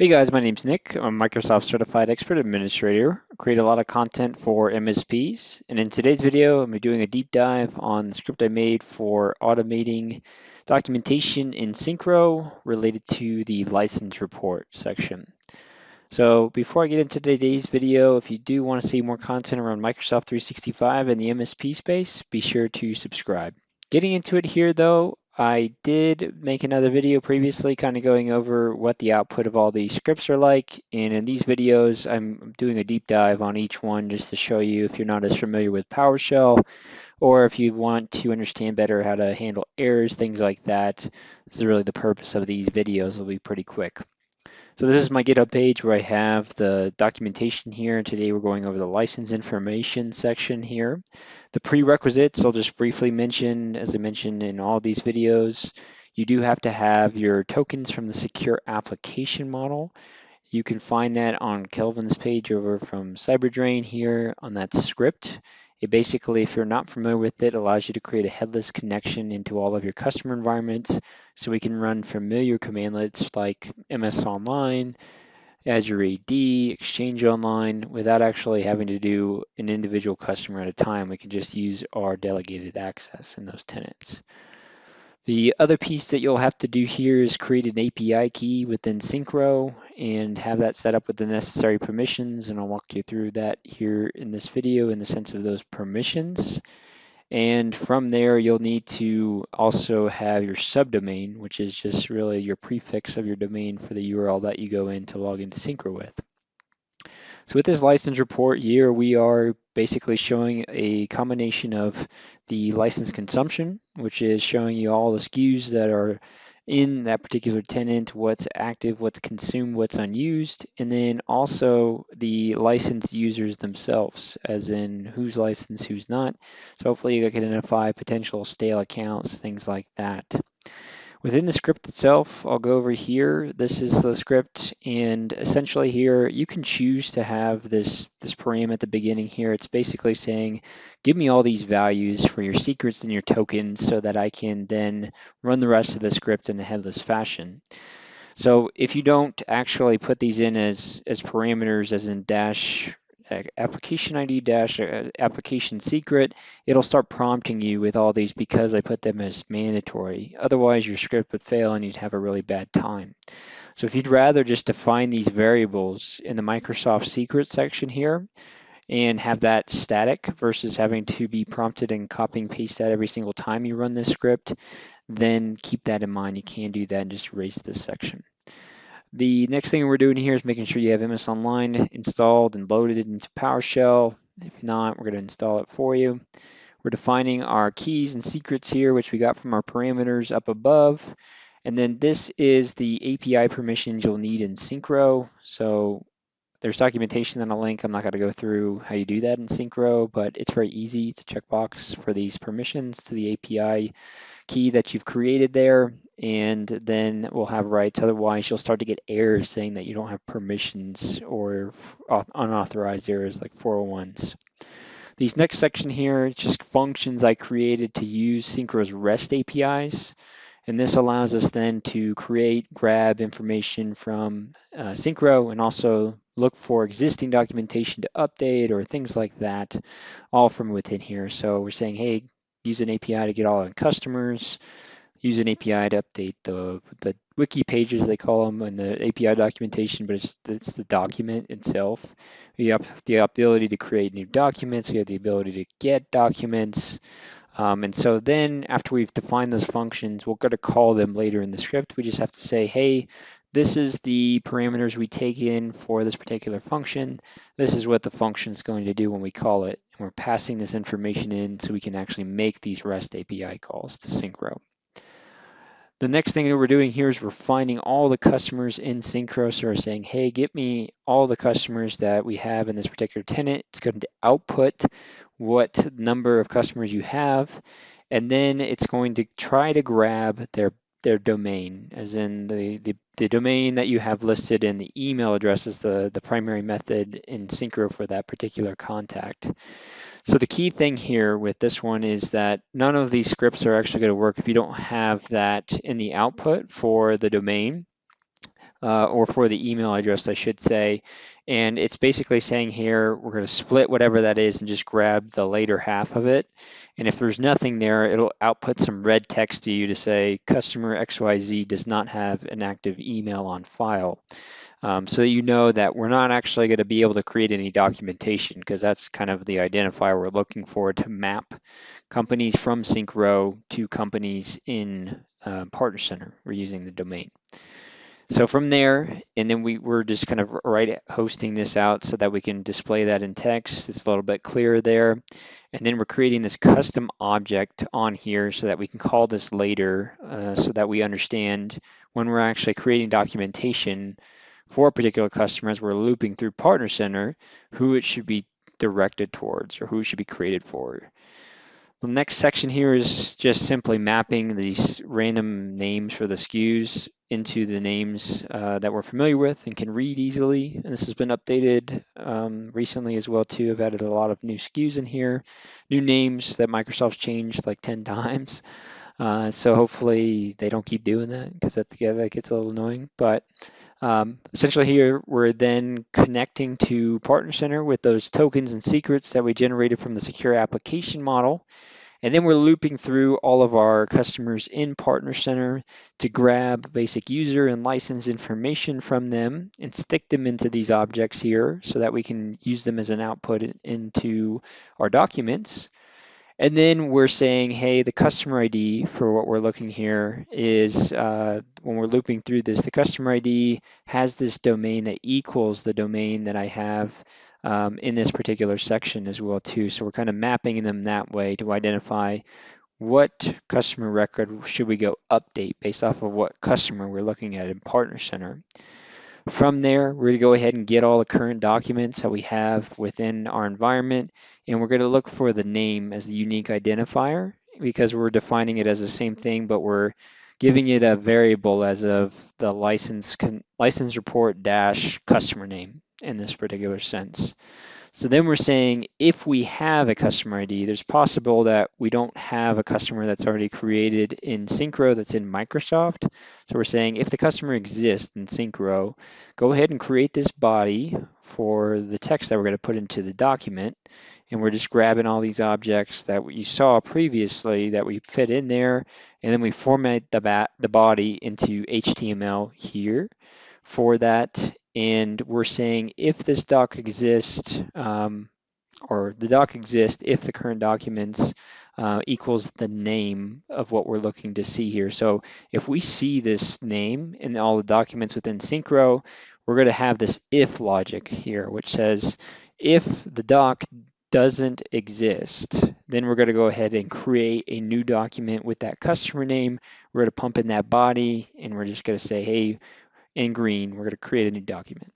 Hey guys, my name's Nick. I'm a Microsoft Certified Expert Administrator. I create a lot of content for MSPs. And in today's video, I'm doing a deep dive on the script I made for automating documentation in Syncro related to the license report section. So before I get into today's video, if you do want to see more content around Microsoft 365 and the MSP space, be sure to subscribe. Getting into it here though, I did make another video previously kind of going over what the output of all these scripts are like. And in these videos, I'm doing a deep dive on each one just to show you if you're not as familiar with PowerShell or if you want to understand better how to handle errors, things like that. This is really the purpose of these videos. It'll be pretty quick. So this is my GitHub page where I have the documentation here. Today we're going over the license information section here. The prerequisites, I'll just briefly mention, as I mentioned in all these videos, you do have to have your tokens from the secure application model. You can find that on Kelvin's page over from CyberDrain here on that script. It basically, if you're not familiar with it, allows you to create a headless connection into all of your customer environments. So we can run familiar commandlets like MS Online, Azure AD, Exchange Online, without actually having to do an individual customer at a time. We can just use our delegated access in those tenants. The other piece that you'll have to do here is create an API key within Syncro and have that set up with the necessary permissions. And I'll walk you through that here in this video in the sense of those permissions. And from there, you'll need to also have your subdomain, which is just really your prefix of your domain for the URL that you go in to log into Syncro with. So with this license report here, we are basically showing a combination of the license consumption, which is showing you all the SKUs that are in that particular tenant, what's active, what's consumed, what's unused, and then also the licensed users themselves, as in who's licensed, who's not. So hopefully you can identify potential stale accounts, things like that. Within the script itself, I'll go over here. This is the script, and essentially here, you can choose to have this, this param at the beginning here. It's basically saying, give me all these values for your secrets and your tokens so that I can then run the rest of the script in a headless fashion. So if you don't actually put these in as, as parameters, as in dash application ID dash uh, application secret, it'll start prompting you with all these because I put them as mandatory. Otherwise, your script would fail and you'd have a really bad time. So if you'd rather just define these variables in the Microsoft secret section here and have that static versus having to be prompted and copy and paste that every single time you run this script, then keep that in mind. You can do that and just erase this section. The next thing we're doing here is making sure you have MS Online installed and loaded into PowerShell. If not, we're going to install it for you. We're defining our keys and secrets here, which we got from our parameters up above. And then this is the API permissions you'll need in Syncro. So there's documentation in a link. I'm not going to go through how you do that in Syncro, but it's very easy. It's a checkbox for these permissions to the API key that you've created there and then we'll have rights. Otherwise, you'll start to get errors saying that you don't have permissions or unauthorized errors like 401s. These next section here just functions I created to use Syncro's REST APIs. And this allows us then to create, grab information from uh, Syncro and also look for existing documentation to update or things like that, all from within here. So we're saying, hey, use an API to get all our customers, use an API to update the, the wiki pages, they call them, and the API documentation, but it's, it's the document itself. We have the ability to create new documents. We have the ability to get documents. Um, and so then after we've defined those functions, we're going to call them later in the script. We just have to say, hey, this is the parameters we take in for this particular function. This is what the function is going to do when we call it. And we're passing this information in so we can actually make these REST API calls to Syncro. The next thing that we're doing here is we're finding all the customers in Syncro. So we're saying, hey, get me all the customers that we have in this particular tenant. It's going to output what number of customers you have. And then it's going to try to grab their their domain, as in the, the, the, domain that you have listed in the email address is the, the primary method in Syncro for that particular contact. So the key thing here with this one is that none of these scripts are actually going to work if you don't have that in the output for the domain. uh, or for the email address, I should say. And it's basically saying here, we're going to split whatever that is and just grab the later half of it. And if there's nothing there, it'll output some red text to you to say customer XYZ does not have an active email on file. Um, so that you know that we're not actually going to be able to create any documentation because that's kind of the identifier we're looking for to map companies from Syncro to companies in uh, Partner Center. We're using the domain. So from there, and then we, we're just kind of right hosting this out so that we can display that in text. It's a little bit clearer there. And then we're creating this custom object on here so that we can call this later uh, so that we understand when we're actually creating documentation for particular customers we're looping through Partner Center, who it should be directed towards or who it should be created for. The next section here is just simply mapping these random names for the SKUs into the names uh, that we're familiar with and can read easily. And this has been updated um, recently as well too. I've added a lot of new SKUs in here, new names that Microsoft's changed like 10 times. Uh, so hopefully they don't keep doing that because that, yeah, that gets a little annoying. But um, essentially here, we're then connecting to Partner Center with those tokens and secrets that we generated from the secure application model. And then we're looping through all of our customers in Partner Center to grab basic user and license information from them and stick them into these objects here so that we can use them as an output into our documents. And then we're saying, hey, the customer ID for what we're looking here is uh, when we're looping through this, the customer ID has this domain that equals the domain that I have um, in this particular section as well too. So we're kind of mapping them that way to identify what customer record should we go update based off of what customer we're looking at in Partner Center. From there, we're going to go ahead and get all the current documents that we have within our environment, and we're going to look for the name as the unique identifier because we're defining it as the same thing, but we're giving it a variable as of the license license report dash customer name in this particular sense. So then we're saying if we have a customer ID, there's possible that we don't have a customer that's already created in Syncro that's in Microsoft. So we're saying if the customer exists in Syncro, go ahead and create this body for the text that we're going to put into the document. And we're just grabbing all these objects that you saw previously that we fit in there. And then we format the, the body into HTML here for that. And we're saying if this doc exists, um, or the doc exists if the current documents uh, equals the name of what we're looking to see here. So if we see this name in all the documents within Syncro, we're going to have this if logic here, which says if the doc doesn't exist, then we're going to go ahead and create a new document with that customer name. We're going to pump in that body, and we're just going to say, hey, in green, we're going to create a new document.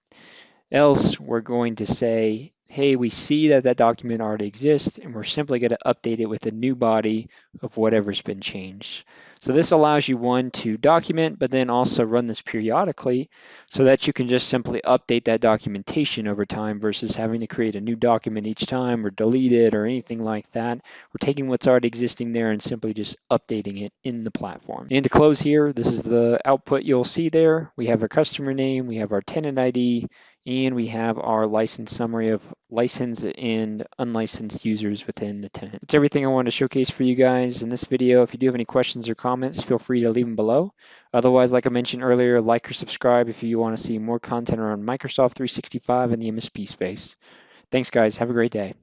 Else, we're going to say, hey, we see that that document already exists, and we're simply going to update it with a new body of whatever's been changed. So this allows you, one, to document, but then also run this periodically so that you can just simply update that documentation over time versus having to create a new document each time or delete it or anything like that. We're taking what's already existing there and simply just updating it in the platform. And to close here, this is the output you'll see there. We have our customer name, we have our tenant ID, and we have our license summary of licensed and unlicensed users within the tenant. That's everything I wanted to showcase for you guys in this video. If you do have any questions or comments, feel free to leave them below. Otherwise, like I mentioned earlier, like or subscribe if you want to see more content around Microsoft 365 and the MSP space. Thanks, guys. Have a great day.